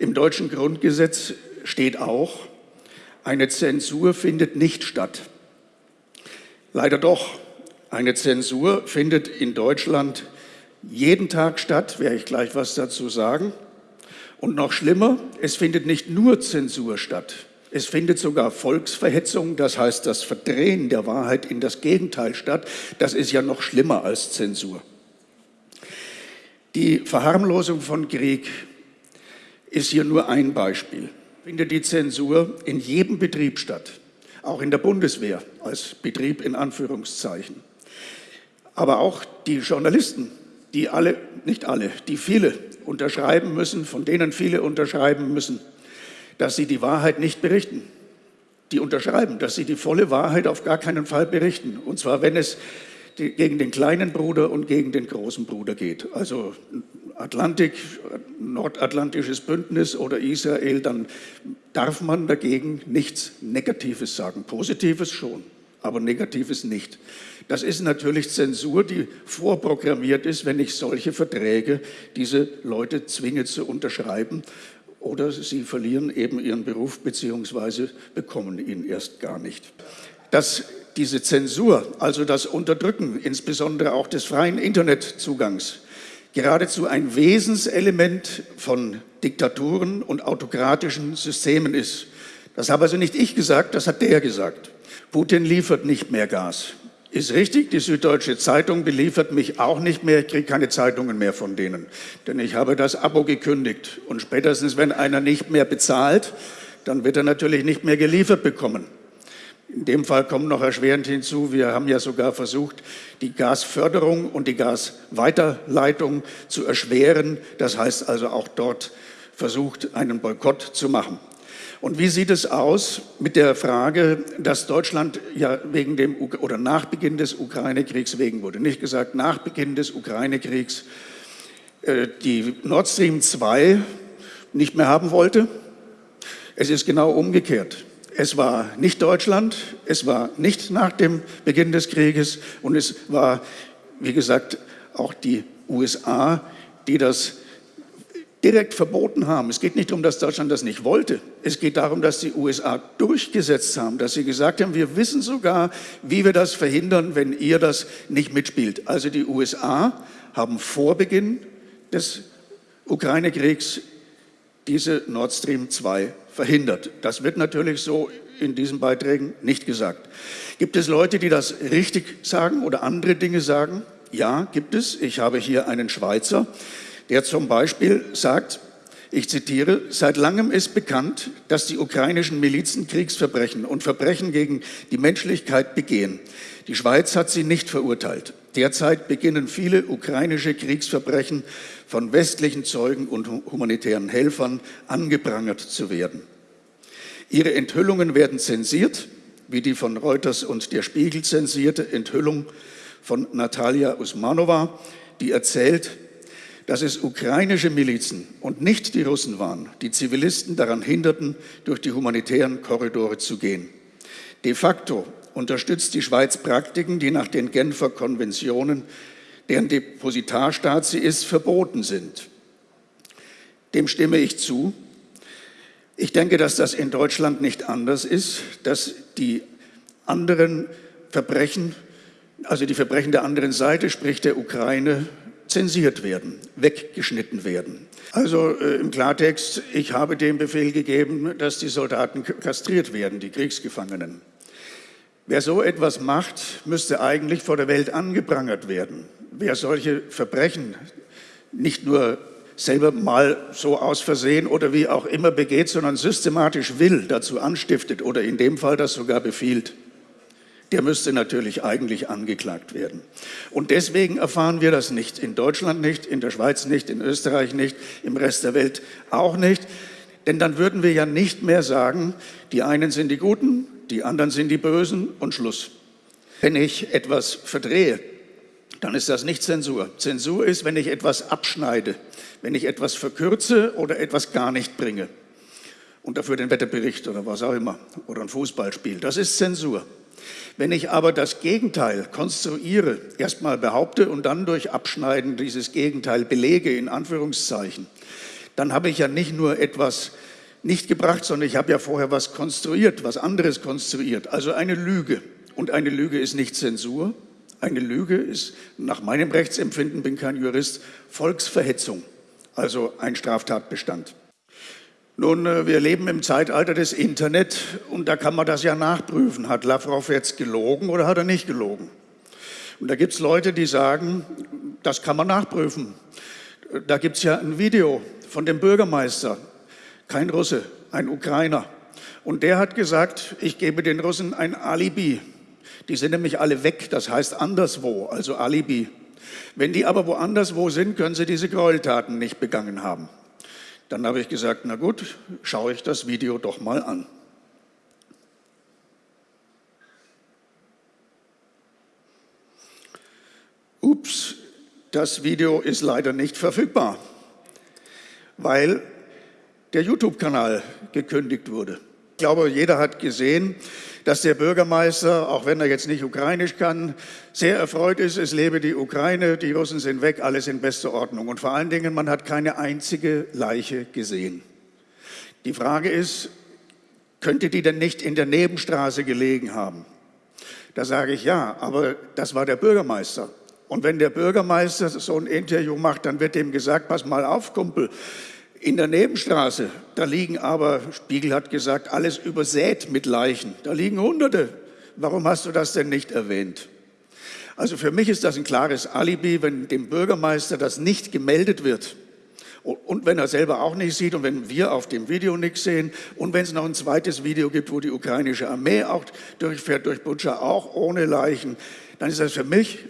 Im deutschen Grundgesetz steht auch, eine Zensur findet nicht statt. Leider doch. Eine Zensur findet in Deutschland jeden Tag statt, werde ich gleich was dazu sagen. Und noch schlimmer, es findet nicht nur Zensur statt, es findet sogar Volksverhetzung, das heißt das Verdrehen der Wahrheit in das Gegenteil statt. Das ist ja noch schlimmer als Zensur. Die Verharmlosung von Krieg ist hier nur ein Beispiel. Findet die Zensur in jedem Betrieb statt, auch in der Bundeswehr als Betrieb in Anführungszeichen. Aber auch die Journalisten, die alle, nicht alle, die viele unterschreiben müssen, von denen viele unterschreiben müssen, dass sie die Wahrheit nicht berichten. Die unterschreiben, dass sie die volle Wahrheit auf gar keinen Fall berichten. Und zwar, wenn es gegen den kleinen Bruder und gegen den großen Bruder geht. Also Atlantik, nordatlantisches Bündnis oder Israel, dann darf man dagegen nichts Negatives sagen. Positives schon, aber Negatives nicht. Das ist natürlich Zensur, die vorprogrammiert ist, wenn ich solche Verträge diese Leute zwinge zu unterschreiben oder sie verlieren eben ihren Beruf bzw. bekommen ihn erst gar nicht. Dass diese Zensur, also das Unterdrücken, insbesondere auch des freien Internetzugangs, geradezu ein Wesenselement von Diktaturen und autokratischen Systemen ist. Das habe also nicht ich gesagt, das hat der gesagt. Putin liefert nicht mehr Gas. Ist richtig, die Süddeutsche Zeitung beliefert mich auch nicht mehr. Ich kriege keine Zeitungen mehr von denen, denn ich habe das Abo gekündigt. Und spätestens, wenn einer nicht mehr bezahlt, dann wird er natürlich nicht mehr geliefert bekommen. In dem Fall kommt noch erschwerend hinzu, wir haben ja sogar versucht, die Gasförderung und die Gasweiterleitung zu erschweren. Das heißt also auch dort versucht, einen Boykott zu machen. Und wie sieht es aus mit der Frage, dass Deutschland ja wegen dem oder nach Beginn des Ukraine-Kriegs wegen wurde, nicht gesagt nach Beginn des Ukraine-Kriegs, äh, die Nord Stream 2 nicht mehr haben wollte? Es ist genau umgekehrt. Es war nicht Deutschland, es war nicht nach dem Beginn des Krieges und es war, wie gesagt, auch die USA, die das direkt verboten haben. Es geht nicht darum, dass Deutschland das nicht wollte. Es geht darum, dass die USA durchgesetzt haben, dass sie gesagt haben, wir wissen sogar, wie wir das verhindern, wenn ihr das nicht mitspielt. Also die USA haben vor Beginn des Ukraine-Kriegs diese Nord Stream 2 verhindert. Das wird natürlich so in diesen Beiträgen nicht gesagt. Gibt es Leute, die das richtig sagen oder andere Dinge sagen? Ja, gibt es. Ich habe hier einen Schweizer, der zum Beispiel sagt, ich zitiere, seit langem ist bekannt, dass die ukrainischen Milizen Kriegsverbrechen und Verbrechen gegen die Menschlichkeit begehen. Die Schweiz hat sie nicht verurteilt. Derzeit beginnen viele ukrainische Kriegsverbrechen von westlichen Zeugen und humanitären Helfern angeprangert zu werden. Ihre Enthüllungen werden zensiert, wie die von Reuters und der Spiegel zensierte Enthüllung von Natalia Usmanova, die erzählt, dass es ukrainische Milizen und nicht die Russen waren, die Zivilisten daran hinderten, durch die humanitären Korridore zu gehen. De facto unterstützt die Schweiz Praktiken, die nach den Genfer Konventionen, deren Depositarstaat sie ist, verboten sind. Dem stimme ich zu. Ich denke, dass das in Deutschland nicht anders ist, dass die anderen Verbrechen, also die Verbrechen der anderen Seite, sprich der Ukraine, zensiert werden, weggeschnitten werden. Also äh, im Klartext, ich habe den Befehl gegeben, dass die Soldaten kastriert werden, die Kriegsgefangenen. Wer so etwas macht, müsste eigentlich vor der Welt angeprangert werden. Wer solche Verbrechen nicht nur selber mal so aus Versehen oder wie auch immer begeht, sondern systematisch will, dazu anstiftet oder in dem Fall das sogar befiehlt, der müsste natürlich eigentlich angeklagt werden. Und deswegen erfahren wir das nicht. In Deutschland nicht, in der Schweiz nicht, in Österreich nicht, im Rest der Welt auch nicht. Denn dann würden wir ja nicht mehr sagen, die einen sind die Guten, die anderen sind die Bösen und Schluss. Wenn ich etwas verdrehe, dann ist das nicht Zensur. Zensur ist, wenn ich etwas abschneide, wenn ich etwas verkürze oder etwas gar nicht bringe. Und dafür den Wetterbericht oder was auch immer oder ein Fußballspiel. Das ist Zensur. Wenn ich aber das Gegenteil konstruiere, erstmal behaupte und dann durch Abschneiden dieses Gegenteil belege, in Anführungszeichen, dann habe ich ja nicht nur etwas nicht gebracht, sondern ich habe ja vorher was konstruiert, was anderes konstruiert, also eine Lüge. Und eine Lüge ist nicht Zensur. Eine Lüge ist nach meinem Rechtsempfinden, bin kein Jurist, Volksverhetzung, also ein Straftatbestand. Nun, äh, wir leben im Zeitalter des Internet und da kann man das ja nachprüfen. Hat Lavrov jetzt gelogen oder hat er nicht gelogen? Und da gibt es Leute, die sagen, das kann man nachprüfen. Da gibt es ja ein Video von dem Bürgermeister, kein Russe, ein Ukrainer. Und der hat gesagt, ich gebe den Russen ein Alibi. Die sind nämlich alle weg, das heißt anderswo, also Alibi. Wenn die aber woanders wo sind, können sie diese Gräueltaten nicht begangen haben. Dann habe ich gesagt, na gut, schaue ich das Video doch mal an. Ups, das Video ist leider nicht verfügbar, weil der YouTube-Kanal gekündigt wurde. Ich glaube, jeder hat gesehen, dass der Bürgermeister, auch wenn er jetzt nicht ukrainisch kann, sehr erfreut ist, es lebe die Ukraine, die Russen sind weg, alles in bester Ordnung. Und vor allen Dingen, man hat keine einzige Leiche gesehen. Die Frage ist, könnte die denn nicht in der Nebenstraße gelegen haben? Da sage ich ja, aber das war der Bürgermeister. Und wenn der Bürgermeister so ein Interview macht, dann wird dem gesagt, pass mal auf, Kumpel, in der Nebenstraße, da liegen aber, Spiegel hat gesagt, alles übersät mit Leichen. Da liegen Hunderte. Warum hast du das denn nicht erwähnt? Also für mich ist das ein klares Alibi, wenn dem Bürgermeister das nicht gemeldet wird und wenn er selber auch nicht sieht und wenn wir auf dem Video nichts sehen und wenn es noch ein zweites Video gibt, wo die ukrainische Armee auch durchfährt durch Butscha, auch ohne Leichen, dann ist das für mich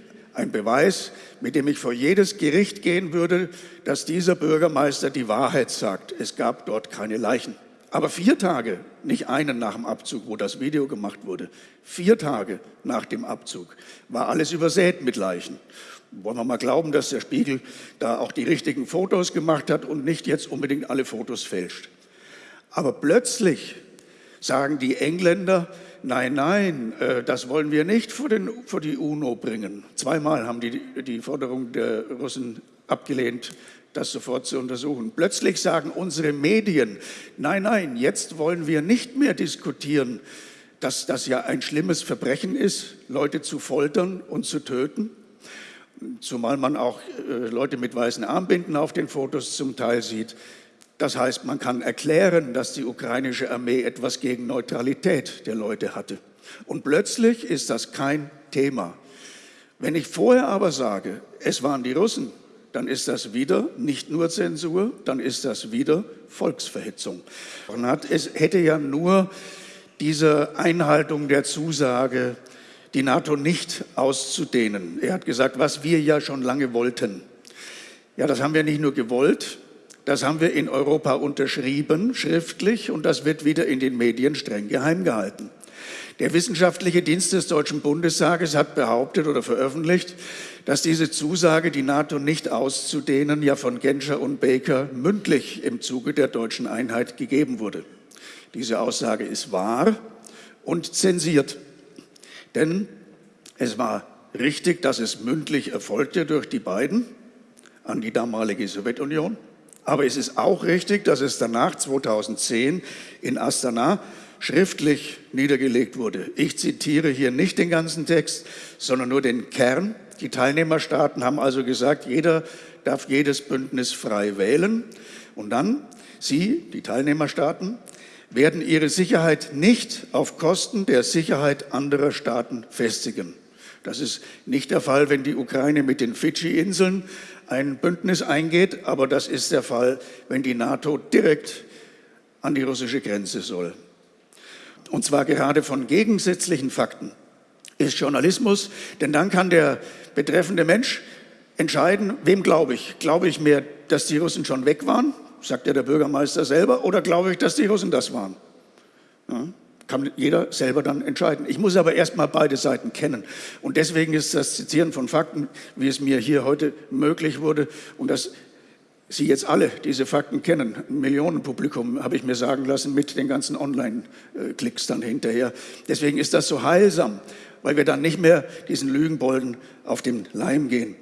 ein Beweis, mit dem ich vor jedes Gericht gehen würde, dass dieser Bürgermeister die Wahrheit sagt. Es gab dort keine Leichen. Aber vier Tage, nicht einen nach dem Abzug, wo das Video gemacht wurde, vier Tage nach dem Abzug war alles übersät mit Leichen. Wollen wir mal glauben, dass der Spiegel da auch die richtigen Fotos gemacht hat und nicht jetzt unbedingt alle Fotos fälscht. Aber plötzlich sagen die Engländer, nein, nein, äh, das wollen wir nicht vor, den, vor die UNO bringen. Zweimal haben die die Forderung der Russen abgelehnt, das sofort zu untersuchen. Plötzlich sagen unsere Medien, nein, nein, jetzt wollen wir nicht mehr diskutieren, dass das ja ein schlimmes Verbrechen ist, Leute zu foltern und zu töten. Zumal man auch äh, Leute mit weißen Armbinden auf den Fotos zum Teil sieht. Das heißt, man kann erklären, dass die ukrainische Armee etwas gegen Neutralität der Leute hatte. Und plötzlich ist das kein Thema. Wenn ich vorher aber sage, es waren die Russen, dann ist das wieder nicht nur Zensur, dann ist das wieder Volksverhetzung. Es hätte ja nur diese Einhaltung der Zusage, die NATO nicht auszudehnen. Er hat gesagt, was wir ja schon lange wollten. Ja, das haben wir nicht nur gewollt, das haben wir in Europa unterschrieben, schriftlich, und das wird wieder in den Medien streng geheim gehalten. Der wissenschaftliche Dienst des Deutschen Bundestages hat behauptet oder veröffentlicht, dass diese Zusage, die NATO nicht auszudehnen, ja von Genscher und Baker mündlich im Zuge der deutschen Einheit gegeben wurde. Diese Aussage ist wahr und zensiert. Denn es war richtig, dass es mündlich erfolgte durch die beiden an die damalige Sowjetunion. Aber es ist auch richtig, dass es danach 2010 in Astana schriftlich niedergelegt wurde. Ich zitiere hier nicht den ganzen Text, sondern nur den Kern. Die Teilnehmerstaaten haben also gesagt, jeder darf jedes Bündnis frei wählen. Und dann, Sie, die Teilnehmerstaaten, werden ihre Sicherheit nicht auf Kosten der Sicherheit anderer Staaten festigen. Das ist nicht der Fall, wenn die Ukraine mit den Fidschi-Inseln ein Bündnis eingeht, aber das ist der Fall, wenn die NATO direkt an die russische Grenze soll. Und zwar gerade von gegensätzlichen Fakten ist Journalismus, denn dann kann der betreffende Mensch entscheiden, wem glaube ich. Glaube ich mehr, dass die Russen schon weg waren, sagt ja der Bürgermeister selber, oder glaube ich, dass die Russen das waren? Ja kann jeder selber dann entscheiden. Ich muss aber erstmal beide Seiten kennen. Und deswegen ist das Zitieren von Fakten, wie es mir hier heute möglich wurde, und dass Sie jetzt alle diese Fakten kennen, ein Millionenpublikum, habe ich mir sagen lassen, mit den ganzen Online-Klicks dann hinterher. Deswegen ist das so heilsam, weil wir dann nicht mehr diesen Lügenbolden auf den Leim gehen.